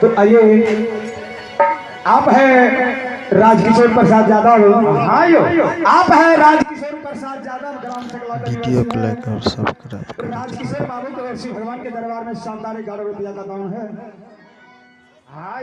तो आइए आप है राजकिशोर प्रसाद यादव। हाँ यो। आप है राजकिशोर प्रसाद यादव ग्राम वीडियो को लाइक और सब्सक्राइब करें राजकिशोर बाबू तो श्री भगवान के दरबार में शानदार ग्यारह रुपया का दान है। हाँ